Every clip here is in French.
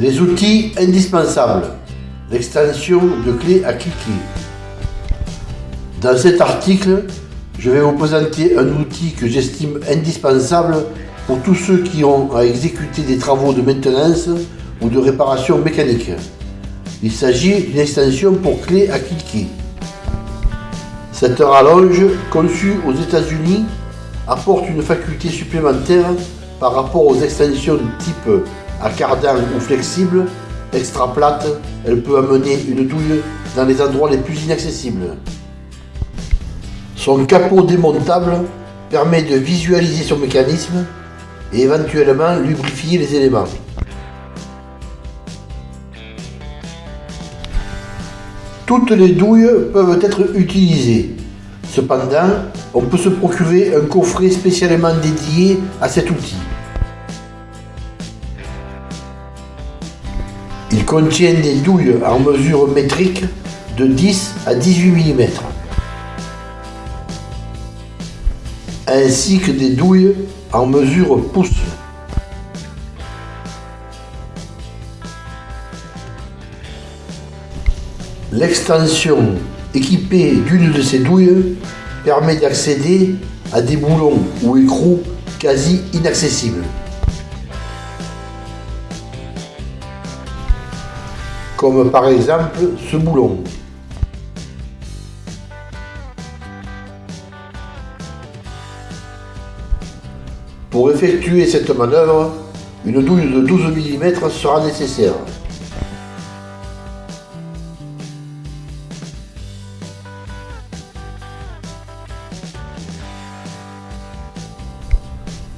Les outils indispensables. L'extension de clé à cliquer. Dans cet article, je vais vous présenter un outil que j'estime indispensable pour tous ceux qui ont à exécuter des travaux de maintenance ou de réparation mécanique. Il s'agit d'une extension pour clé à cliquer. Cette rallonge, conçue aux États-Unis, apporte une faculté supplémentaire par rapport aux extensions type à cardan ou flexible, extra plate, elle peut amener une douille dans les endroits les plus inaccessibles. Son capot démontable permet de visualiser son mécanisme et éventuellement lubrifier les éléments. Toutes les douilles peuvent être utilisées. Cependant, on peut se procurer un coffret spécialement dédié à cet outil. Il contient des douilles en mesure métrique de 10 à 18 mm, ainsi que des douilles en mesure pouce. L'extension équipée d'une de ces douilles permet d'accéder à des boulons ou écrous quasi inaccessibles. Comme par exemple ce boulon. Pour effectuer cette manœuvre, une douille de 12 mm sera nécessaire.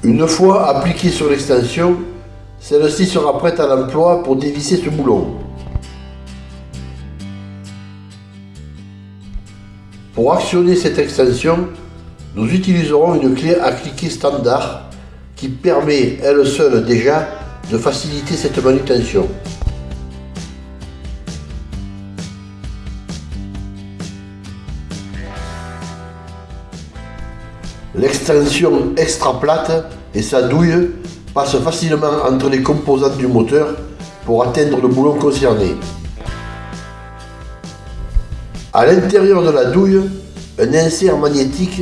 Une fois appliquée sur l'extension, celle-ci sera prête à l'emploi pour dévisser ce boulon. Pour actionner cette extension, nous utiliserons une clé à cliquer standard qui permet elle seule déjà de faciliter cette manutention. L'extension extra plate et sa douille passent facilement entre les composantes du moteur pour atteindre le boulon concerné. À l'intérieur de la douille, un insert magnétique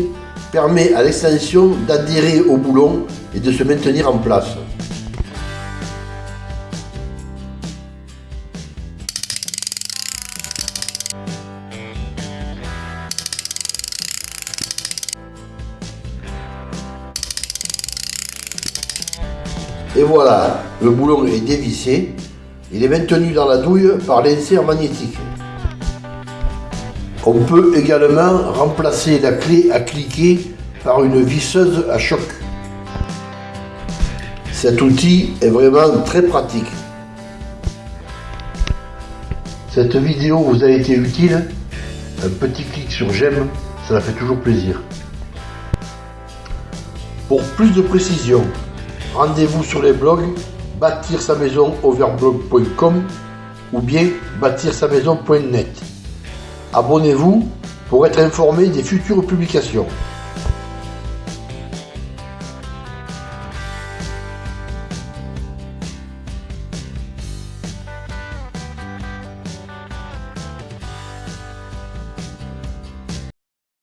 permet à l'extension d'adhérer au boulon et de se maintenir en place. Et voilà, le boulon est dévissé. Il est maintenu dans la douille par l'insert magnétique. On peut également remplacer la clé à cliquer par une visseuse à choc. Cet outil est vraiment très pratique. Cette vidéo vous a été utile? Un petit clic sur j'aime, cela fait toujours plaisir. Pour plus de précision, rendez-vous sur les blogs bâtir sa maison overblog.com ou bien bâtir sa maison.net. Abonnez-vous pour être informé des futures publications.